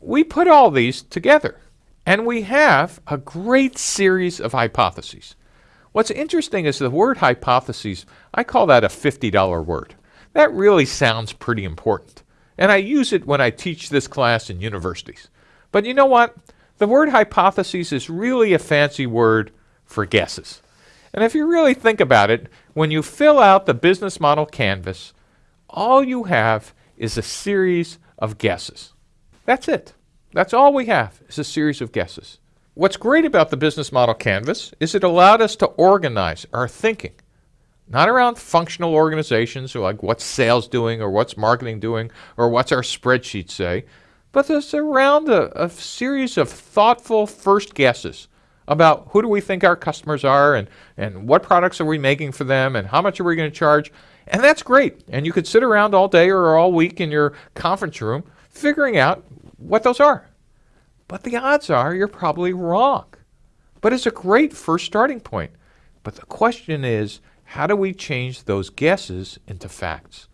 we put all these together and we have a great series of hypotheses. What's interesting is the word hypotheses, I call that a $50 word. That really sounds pretty important. And I use it when I teach this class in universities. But you know what? The word hypotheses is really a fancy word for guesses. And if you really think about it, when you fill out the business model canvas, all you have is a series of guesses. That's it. That's all we have is a series of guesses. What's great about the business model canvas is it allowed us to organize our thinking, not around functional organizations like what's sales doing or what's marketing doing or what's our spreadsheet say, but it's around a, a series of thoughtful first guesses about who do we think our customers are and, and what products are we making for them and how much are we going to charge. And that's great. And you could sit around all day or all week in your conference room figuring out what those are. But the odds are you're probably wrong. But it's a great first starting point. But the question is, how do we change those guesses into facts?